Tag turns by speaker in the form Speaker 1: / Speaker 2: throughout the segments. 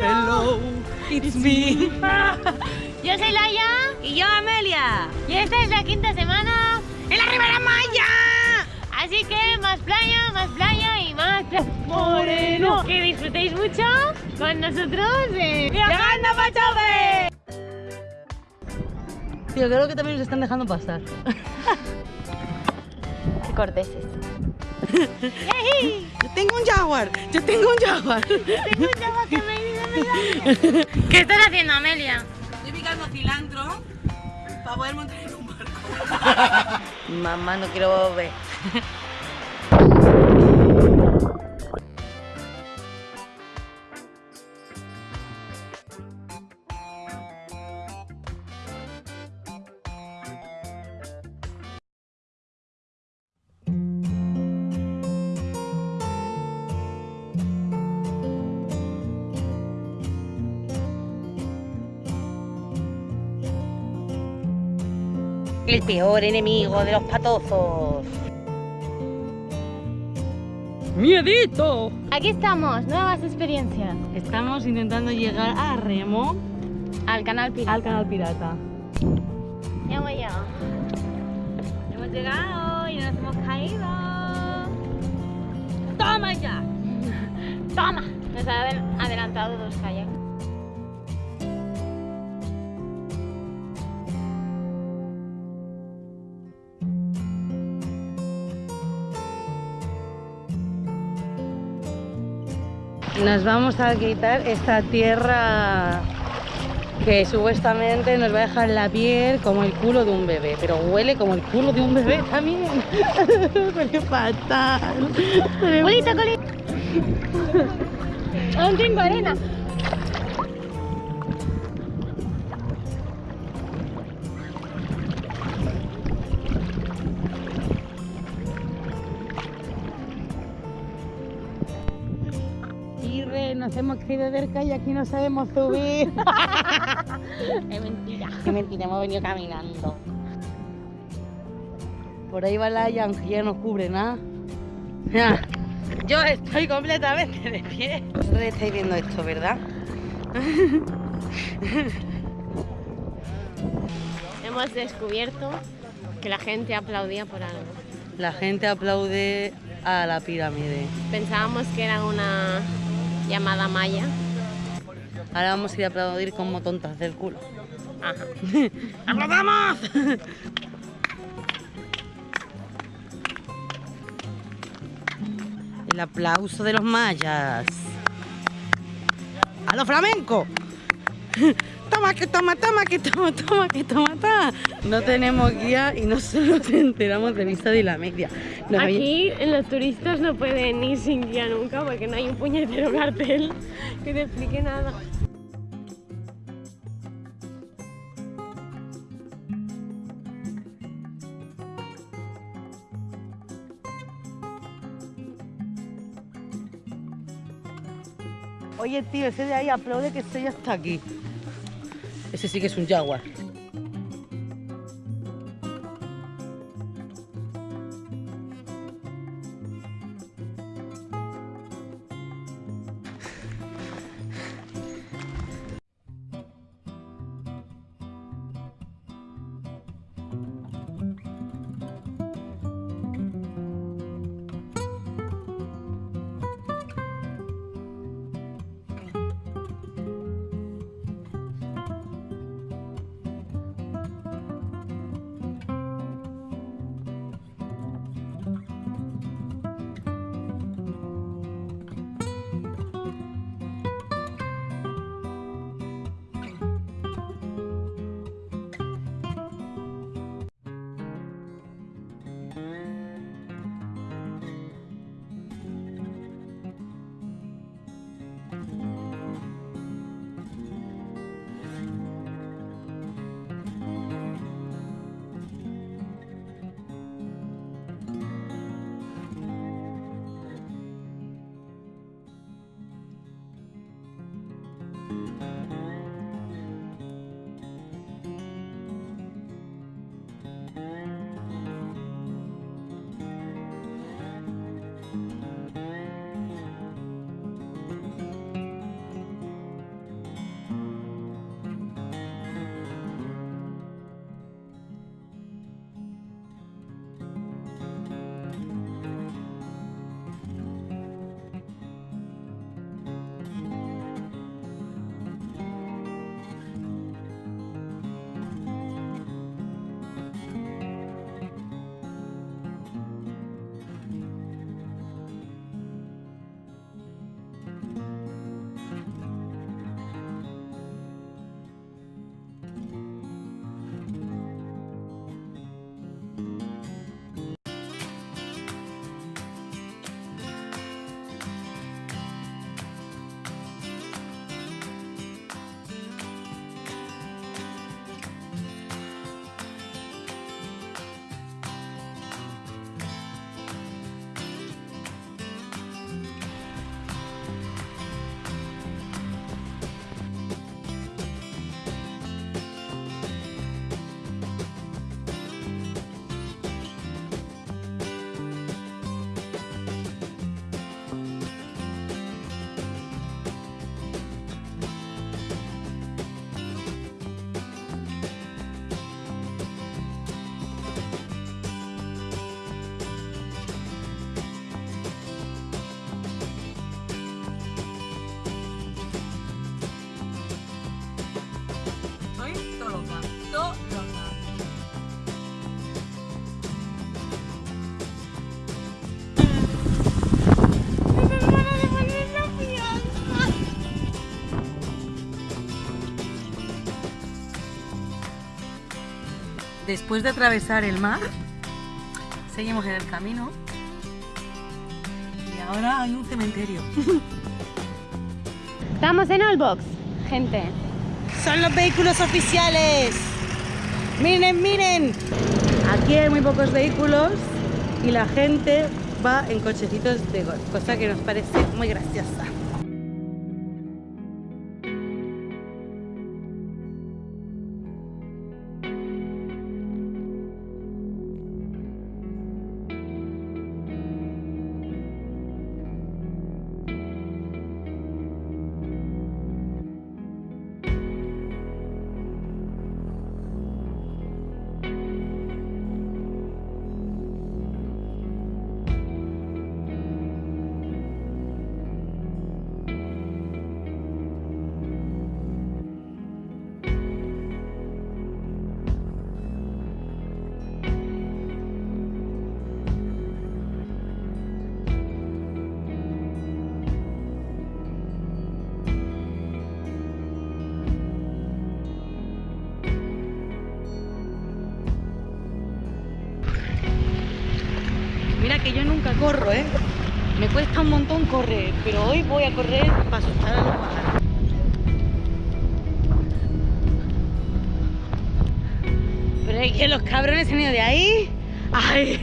Speaker 1: Hello, it's me.
Speaker 2: Yo soy Laia
Speaker 3: Y yo, Amelia.
Speaker 2: y esta es la quinta semana
Speaker 3: ¡En la Ribera Maya!
Speaker 2: Así que más playa, más playa y más playa. Moreno. Que disfrutéis mucho con nosotros. eh.
Speaker 3: ¡Llegando a Chove!
Speaker 1: Tío, creo que también nos están dejando pasar.
Speaker 2: Qué corteses.
Speaker 1: Yo tengo un jaguar, yo tengo un jaguar.
Speaker 2: ¿Qué estás haciendo, Amelia?
Speaker 3: Estoy picando cilantro para poder montar en un barco.
Speaker 1: Mamá, no quiero ver. El peor enemigo de los patozos. ¡Miedito!
Speaker 2: Aquí estamos, nuevas experiencias.
Speaker 1: Estamos intentando llegar a Remo,
Speaker 2: Al canal Pirata.
Speaker 1: al canal pirata.
Speaker 2: Ya hemos llegado. Hemos llegado y nos hemos caído.
Speaker 1: ¡Toma ya!
Speaker 2: ¡Toma! Nos ha adel- adelantado dos kayaks.
Speaker 1: Nos vamos a quitar esta tierra que supuestamente nos va a dejar la piel como el culo de un bebé, pero huele como el culo de un bebé también. Huele fatal.
Speaker 2: Aún tengo arena.
Speaker 1: Nos hemos caído del y aquí no sabemos subir.
Speaker 2: Es mentira.
Speaker 1: Qué mentira, hemos venido caminando. Por ahí va la aunque ya no cubre nada. Yo estoy completamente de pie. Vosotros estáis viendo esto, ¿verdad?
Speaker 2: Hemos descubierto que la gente aplaudía por algo.
Speaker 1: La gente aplaude a la pirámide.
Speaker 2: Pensábamos que era una llamada maya.
Speaker 1: Ahora vamos a ir a aplaudir como tontas del culo.
Speaker 2: Ajá.
Speaker 1: ¡Aplaudamos! El aplauso de los mayas. ¡A los flamencos! Toma, que toma, toma, que toma, toma, que toma, toma. No tenemos guía y no solo nos enteramos de vista de la media.
Speaker 2: Aquí los turistas no pueden ir sin guía nunca porque no hay un puñetero cartel que te explique nada.
Speaker 1: Oye, tío, ese de ahí aplaude que estoy hasta aquí. Ese sí que es un jaguar. Después de atravesar el mar, seguimos en el camino y ahora hay un cementerio.
Speaker 2: Estamos en Allbox, gente.
Speaker 1: Son los vehículos oficiales. Miren, miren. Aquí hay muy pocos vehículos y la gente va en cochecitos de golf, cosa que nos parece muy graciosa. Que yo nunca corro, ¿eh? Me cuesta un montón correr, pero hoy voy a correr para asustar a los pájaros. Pero es que los cabrones se han ido de ahí. ¡Ay!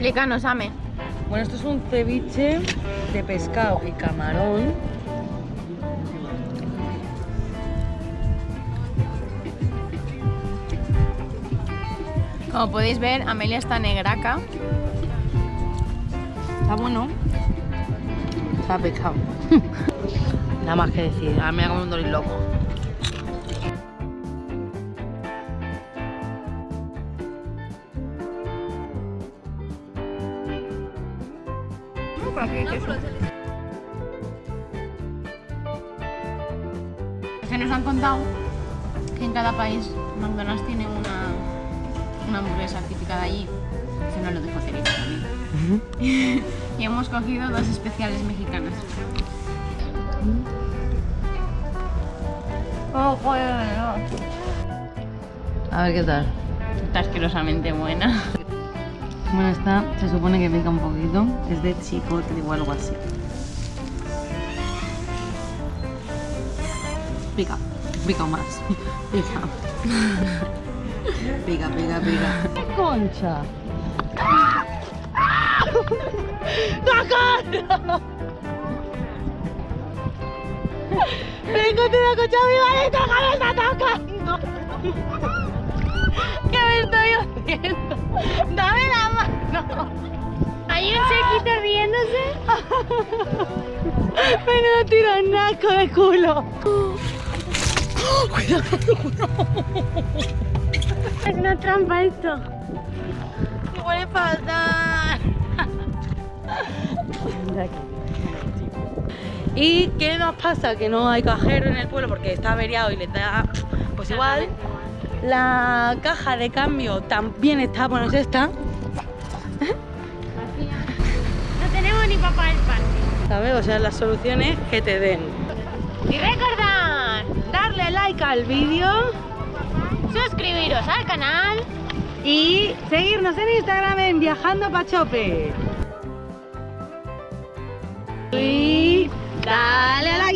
Speaker 2: Explícanos, Ame.
Speaker 1: Bueno, esto es un ceviche de pescado y camarón.
Speaker 2: Como podéis ver, Amelia está negraca.
Speaker 1: Está bueno. Está pescado. Nada más que decir, a mí me ha comido un dolor loco.
Speaker 2: Se nos han contado que en cada país McDonald's tiene una, una hamburguesa típica de allí. Eso no lo dejo Teresa también. y hemos cogido dos especiales mexicanas. Oh, joder,
Speaker 1: A ver qué tal.
Speaker 2: Está asquerosamente buena.
Speaker 1: Bueno, esta se supone que pica un poquito. Es de chipotle o algo así. Pica, pica más. Pica. Pica, pica, pica. ¡Qué concha! ¡Socorro! ¡Me encontré una concha viva que me está tocando! ¿Qué me estoy haciendo? ¡Dame la mano!
Speaker 2: Hay un chiquito riéndose.
Speaker 1: Menudo tironaco de culo.
Speaker 2: Es una trampa esto.
Speaker 1: ¡Qué huele fatal! ¿Y qué nos pasa? Que no hay cajero en el pueblo porque está averiado y le da... Pues igual, la caja de cambio también está, bueno, es esta,
Speaker 2: No tenemos ni papá el parque.
Speaker 1: ¿sabes? O sea, la solución es que te den.
Speaker 2: Y recordad,
Speaker 1: Darle like al vídeo
Speaker 2: suscribiros al canal.
Speaker 1: y seguirnos en Instagram en Viajando Pachope. Y dale a la